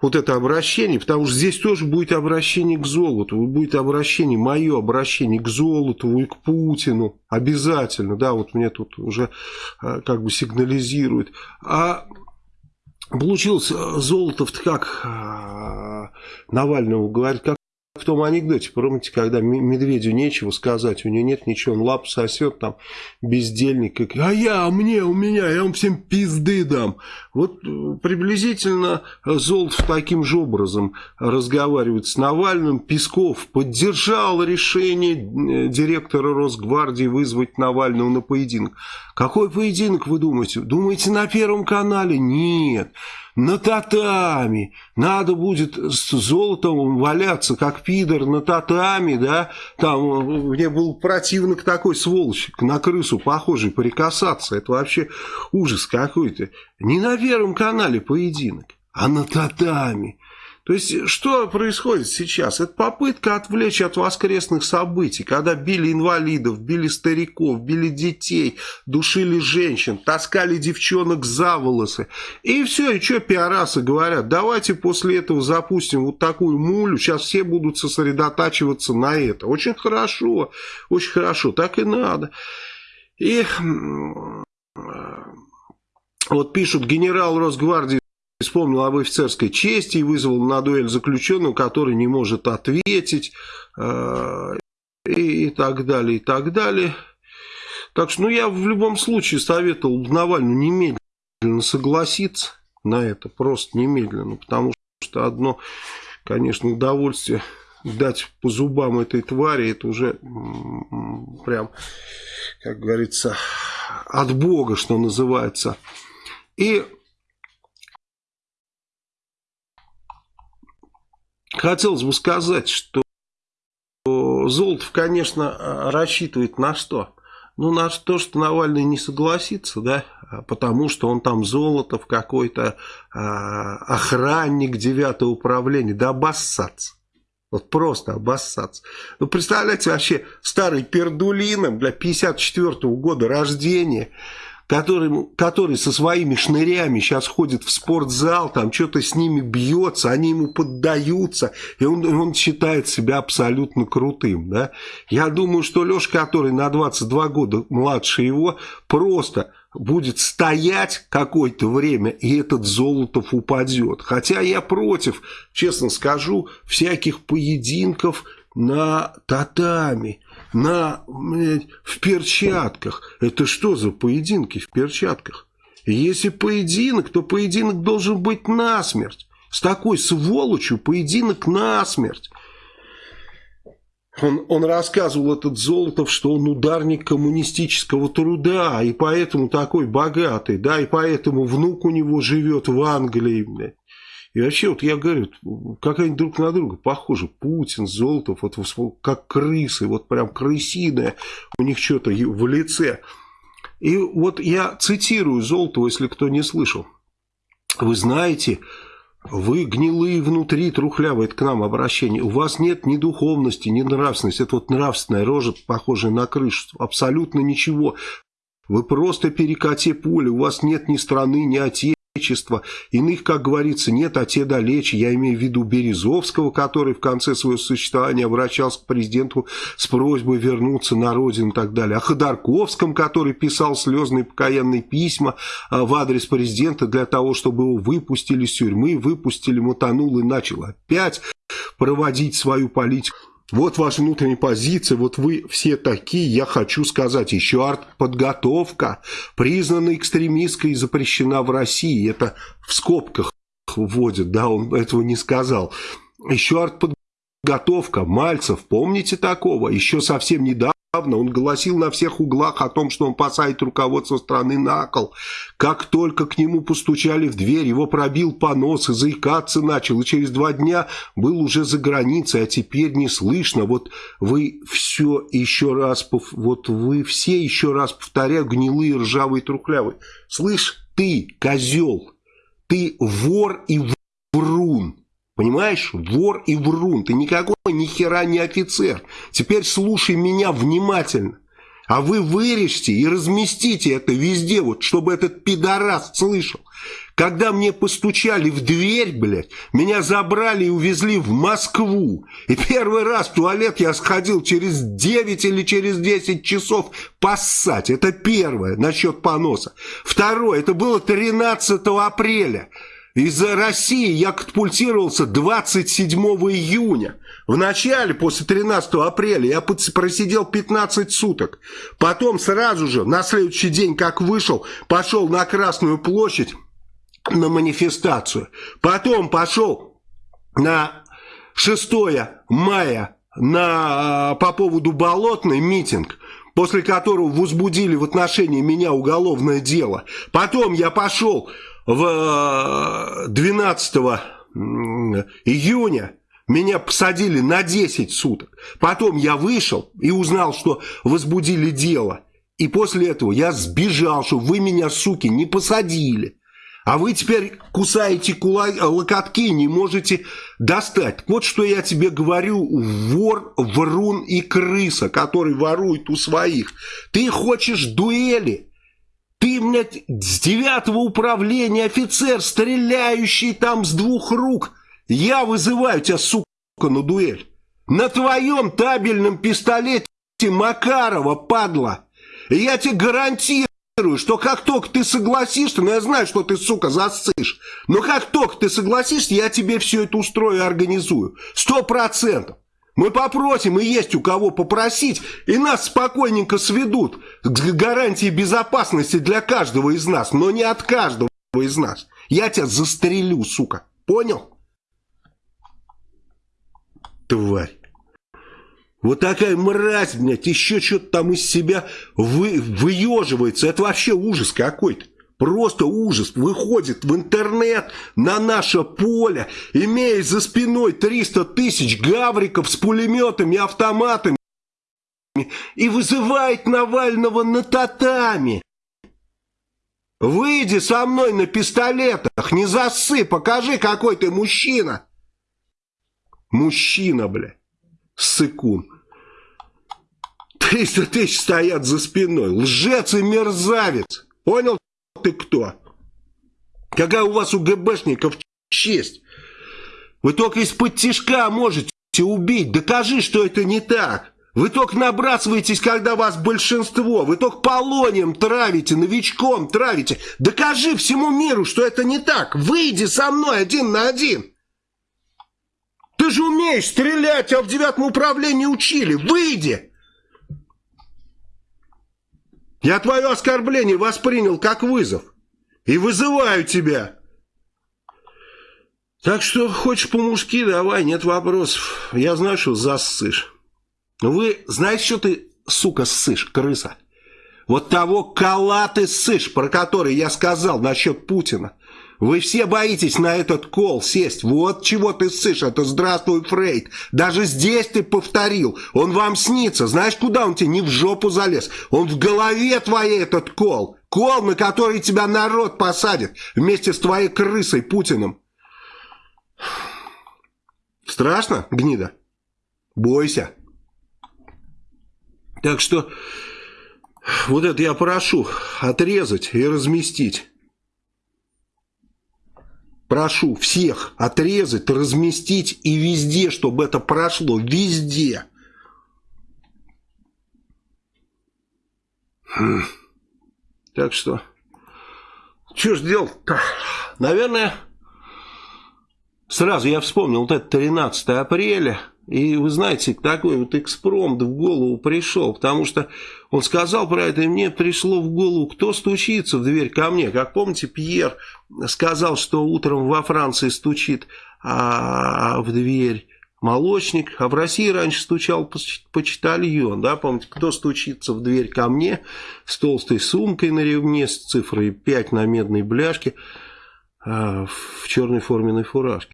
вот это обращение, потому что здесь тоже будет обращение к золоту, будет обращение, мое обращение к золоту и к Путину, обязательно, да, вот мне тут уже э, как бы сигнализирует. А получилось Золотов как Навального говорит, как в том анекдоте, помните, когда медведю нечего сказать, у него нет ничего, он лап сосет, там, бездельник, а я, а мне, у меня, я вам всем пизды дам. Вот э, приблизительно Золотов таким же образом разговаривает с Навальным. Песков поддержал решение э, директора Росгвардии вызвать Навального на поединок. Какой поединок, вы думаете? Думаете, на Первом канале? Нет на татами. Надо будет с золотом валяться, как пидор на татами, да. Там мне был противник такой сволочь, на крысу похожий, прикасаться. Это вообще ужас какой-то. Не на Первом канале поединок, а на татами. То есть, что происходит сейчас? Это попытка отвлечь от воскресных событий, когда били инвалидов, били стариков, били детей, душили женщин, таскали девчонок за волосы. И все, и что пиарасы говорят, давайте после этого запустим вот такую мулю, сейчас все будут сосредотачиваться на это. Очень хорошо, очень хорошо, так и надо. И вот пишут, генерал Росгвардии вспомнил об офицерской чести и вызвал на дуэль заключенного, который не может ответить, э, и, и так далее, и так далее. Так что, ну, я в любом случае советовал Навальному немедленно согласиться на это, просто немедленно, потому что одно, конечно, удовольствие дать по зубам этой твари, это уже прям, как говорится, от Бога, что называется. И хотелось бы сказать, что Золотов, конечно, рассчитывает на что? Ну, на то, что Навальный не согласится, да, потому что он там Золотов какой-то а, охранник девятого управления, да обоссаться. Вот просто обоссаться. Ну, представляете, вообще старый пердулином для 54 -го года рождения – который, который со своими шнырями сейчас ходит в спортзал, там что-то с ними бьется, они ему поддаются, и он, он считает себя абсолютно крутым. Да? Я думаю, что Леша, который на 22 года младше его, просто будет стоять какое-то время, и этот Золотов упадет. Хотя я против, честно скажу, всяких поединков на татами на, в перчатках. Это что за поединки в перчатках? Если поединок, то поединок должен быть насмерть. С такой сволочью поединок насмерть. Он, он рассказывал, этот Золотов, что он ударник коммунистического труда, и поэтому такой богатый, да, и поэтому внук у него живет в Англии. И вообще, вот я говорю, как они друг на друга похожи. Путин, Золотов, вот как крысы, вот прям крысиное у них что-то в лице. И вот я цитирую Золотова, если кто не слышал. Вы знаете, вы гнилые внутри, трухлявые, к нам обращение. У вас нет ни духовности, ни нравственности. Это вот нравственная рожа, похожая на крышу. Абсолютно ничего. Вы просто перекати поле. У вас нет ни страны, ни отечества Отечества. Иных, как говорится, нет, а те далече. Я имею в виду Березовского, который в конце своего существования обращался к президенту с просьбой вернуться на родину и так далее. О Ходорковском, который писал слезные покаянные письма а, в адрес президента для того, чтобы его выпустили из тюрьмы, выпустили, мотанул и начал опять проводить свою политику. Вот ваша внутренняя позиция, вот вы все такие, я хочу сказать, еще артподготовка, признана экстремистской и запрещена в России. Это в скобках вводят, да, он этого не сказал. Еще артподготовка, Мальцев, помните такого? Еще совсем недавно он гласил на всех углах о том, что он посадит руководство страны на кол. Как только к нему постучали в дверь, его пробил понос и заикаться начал. И через два дня был уже за границей, а теперь не слышно. Вот вы все еще раз, вот вы все еще раз повторяю, гнилые, ржавые, трухлявые. Слышь, ты, козел, ты вор и врун. Понимаешь? Вор и врун. Ты никакой ни хера не офицер. Теперь слушай меня внимательно. А вы вырежьте и разместите это везде, вот, чтобы этот пидорас слышал. когда мне постучали в дверь, блядь, меня забрали и увезли в Москву. И первый раз в туалет я сходил через 9 или через 10 часов поссать. Это первое, насчет поноса. Второе, это было 13 апреля. Из России я катапультировался 27 июня. В начале, после 13 апреля, я просидел 15 суток. Потом сразу же, на следующий день, как вышел, пошел на Красную площадь на манифестацию. Потом пошел на 6 мая на, по поводу Болотной митинг после которого возбудили в отношении меня уголовное дело. Потом я пошел в 12 э, июня меня посадили на 10 суток. Потом я вышел и узнал, что возбудили дело. И после этого я сбежал, что вы меня, суки, не посадили. А вы теперь кусаете кула... локотки не можете достать. Вот что я тебе говорю, вор, врун и крыса, который ворует у своих. Ты хочешь дуэли? Ты, блядь, с девятого управления офицер, стреляющий там с двух рук. Я вызываю тебя, сука, на дуэль. На твоем табельном пистолете Макарова, падла. Я тебе гарантирую, что как только ты согласишься, ну я знаю, что ты, сука, засышь, но как только ты согласишься, я тебе все это устрою и организую. Сто процентов. Мы попросим, и есть у кого попросить, и нас спокойненько сведут к гарантии безопасности для каждого из нас, но не от каждого из нас. Я тебя застрелю, сука. Понял? Тварь. Вот такая мразь, блядь, еще что-то там из себя вы, выеживается. Это вообще ужас какой-то. Просто ужас. Выходит в интернет на наше поле, имея за спиной 300 тысяч гавриков с пулеметами, автоматами и вызывает Навального на татами. Выйди со мной на пистолетах, не засы, покажи, какой ты мужчина. Мужчина, бля, сыкун. 300 тысяч стоят за спиной, лжец и мерзавец. Понял ты кто? Какая у вас у ГБшников честь? Вы только из-под тишка можете убить. Докажи, что это не так. Вы только набрасываетесь, когда вас большинство. Вы только полонием травите, новичком травите. Докажи всему миру, что это не так. Выйди со мной один на один. Ты же умеешь стрелять, а в девятом управлении учили. Выйди. Я твое оскорбление воспринял как вызов. И вызываю тебя. Так что хочешь по-мужски, давай, нет вопросов. Я знаю, что зассышь. Вы знаете, что ты, сука, ссышь, крыса? Вот того кола ты ссышь, про который я сказал насчет Путина. Вы все боитесь на этот кол сесть. Вот чего ты ссышь, это здравствуй, Фрейд. Даже здесь ты повторил. Он вам снится. Знаешь, куда он тебе? Не в жопу залез. Он в голове твоей этот кол. Кол, на который тебя народ посадит. Вместе с твоей крысой Путиным. Страшно, гнида? Бойся. Так что вот это я прошу отрезать и разместить. Прошу всех отрезать, разместить и везде, чтобы это прошло. Везде. Хм. Так что, что ж делать-то? Наверное, сразу я вспомнил вот это 13 апреля. И вы знаете, такой вот экспромт в голову пришел, потому что он сказал про это, и мне пришло в голову, кто стучится в дверь ко мне. Как помните, Пьер сказал, что утром во Франции стучит а, в дверь молочник, а в России раньше стучал почтальон, да, помните, кто стучится в дверь ко мне с толстой сумкой на ремне, с цифрой 5 на медной бляшке, а, в черной форменной фуражке.